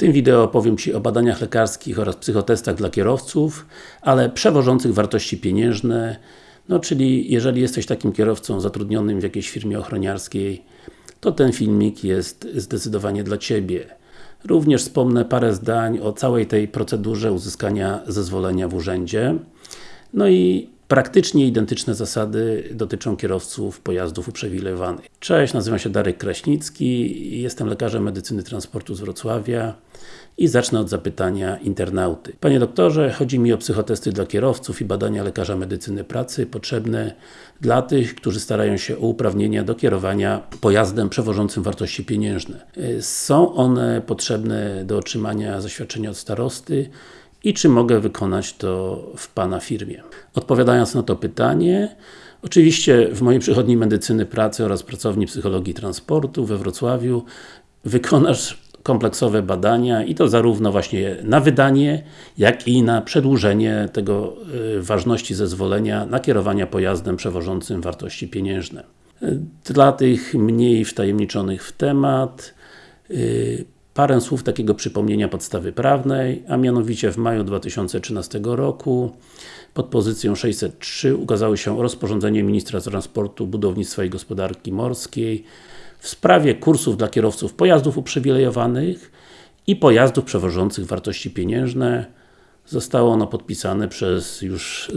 tym wideo opowiem Ci o badaniach lekarskich oraz psychotestach dla kierowców, ale przewożących wartości pieniężne, no czyli jeżeli jesteś takim kierowcą zatrudnionym w jakiejś firmie ochroniarskiej, to ten filmik jest zdecydowanie dla Ciebie. Również wspomnę parę zdań o całej tej procedurze uzyskania zezwolenia w urzędzie. No i Praktycznie identyczne zasady dotyczą kierowców pojazdów uprzywilejowanych. Cześć, nazywam się Darek Kraśnicki, jestem lekarzem medycyny transportu z Wrocławia i zacznę od zapytania internauty. Panie doktorze, chodzi mi o psychotesty dla kierowców i badania lekarza medycyny pracy potrzebne dla tych, którzy starają się o uprawnienia do kierowania pojazdem przewożącym wartości pieniężne. Są one potrzebne do otrzymania zaświadczenia od starosty i czy mogę wykonać to w Pana firmie. Odpowiadając na to pytanie, oczywiście w mojej przychodni medycyny pracy oraz pracowni psychologii transportu we Wrocławiu wykonasz kompleksowe badania i to zarówno właśnie na wydanie, jak i na przedłużenie tego y, ważności zezwolenia na kierowania pojazdem przewożącym wartości pieniężne. Dla tych mniej wtajemniczonych w temat y, Parę słów takiego przypomnienia podstawy prawnej, a mianowicie w maju 2013 roku pod pozycją 603 ukazało się rozporządzenie Ministra Transportu, Budownictwa i Gospodarki Morskiej w sprawie kursów dla kierowców pojazdów uprzywilejowanych i pojazdów przewożących wartości pieniężne. Zostało ono podpisane przez już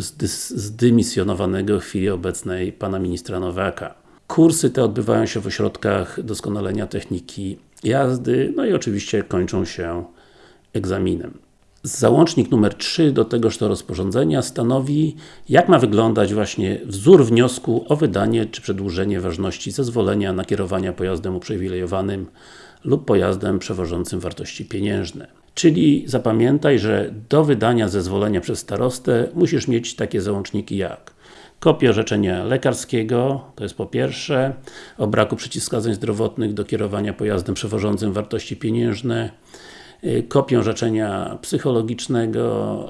zdymisjonowanego w chwili obecnej Pana Ministra Nowaka. Kursy te odbywają się w ośrodkach doskonalenia techniki jazdy, no i oczywiście kończą się egzaminem. Załącznik numer 3 do tegoż to rozporządzenia stanowi, jak ma wyglądać właśnie wzór wniosku o wydanie czy przedłużenie ważności zezwolenia na kierowania pojazdem uprzywilejowanym lub pojazdem przewożącym wartości pieniężne. Czyli zapamiętaj, że do wydania zezwolenia przez starostę musisz mieć takie załączniki jak kopię orzeczenia lekarskiego, to jest po pierwsze, o braku przeciwwskazań zdrowotnych do kierowania pojazdem przewożącym wartości pieniężne, y, kopię orzeczenia psychologicznego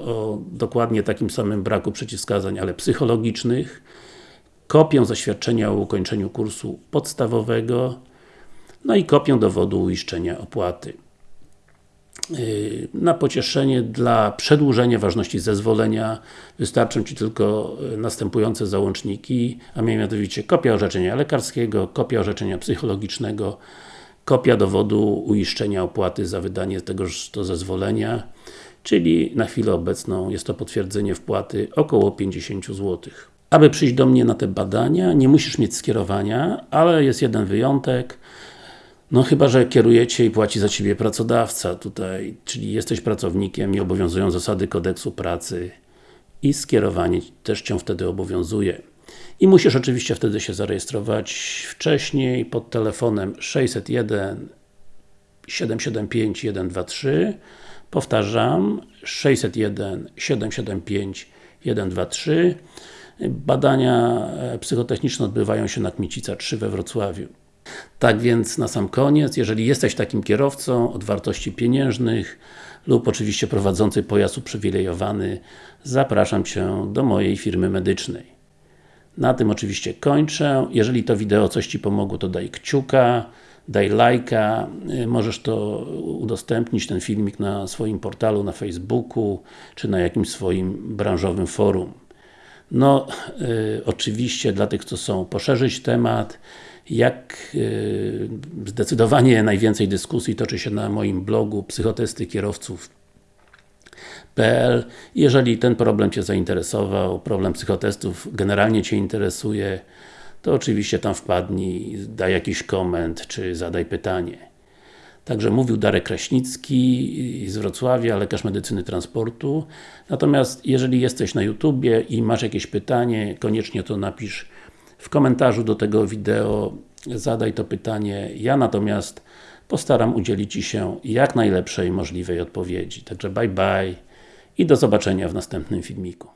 o dokładnie takim samym braku przeciwwskazań, ale psychologicznych, kopię zaświadczenia o ukończeniu kursu podstawowego, no i kopię dowodu uiszczenia opłaty. Y, na pocieszenie dla przedłużenia ważności zezwolenia wystarczą Ci tylko y, następujące załączniki, a mianowicie kopia orzeczenia lekarskiego, kopia orzeczenia psychologicznego, kopia dowodu uiszczenia opłaty za wydanie tegoż to zezwolenia, czyli na chwilę obecną jest to potwierdzenie wpłaty około 50 zł. Aby przyjść do mnie na te badania, nie musisz mieć skierowania, ale jest jeden wyjątek. No chyba, że kierujecie i płaci za Ciebie pracodawca tutaj, czyli jesteś pracownikiem i obowiązują zasady kodeksu pracy i skierowanie też Cię wtedy obowiązuje. I musisz oczywiście wtedy się zarejestrować wcześniej pod telefonem 601 775 123 Powtarzam 601 775 123 Badania e, psychotechniczne odbywają się na Kmicica 3 we Wrocławiu. Tak więc na sam koniec, jeżeli jesteś takim kierowcą od wartości pieniężnych lub oczywiście prowadzący pojazd uprzywilejowany, zapraszam Cię do mojej firmy medycznej. Na tym oczywiście kończę. Jeżeli to wideo coś Ci pomogło, to daj kciuka, daj lajka, możesz to udostępnić, ten filmik na swoim portalu, na Facebooku, czy na jakimś swoim branżowym forum. No, y, oczywiście dla tych, co są poszerzyć temat, jak y, zdecydowanie najwięcej dyskusji toczy się na moim blogu psychotesty kierowców.pl Jeżeli ten problem Cię zainteresował, problem psychotestów generalnie Cię interesuje, to oczywiście tam wpadnij, daj jakiś koment, czy zadaj pytanie. Także mówił Darek Kraśnicki z Wrocławia, lekarz medycyny transportu. Natomiast jeżeli jesteś na YouTubie i masz jakieś pytanie, koniecznie to napisz w komentarzu do tego wideo zadaj to pytanie, ja natomiast postaram udzielić Ci się jak najlepszej możliwej odpowiedzi. Także bye bye i do zobaczenia w następnym filmiku.